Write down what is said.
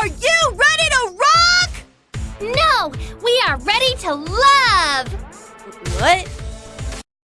Are you ready to rock? No, we are ready to love. What?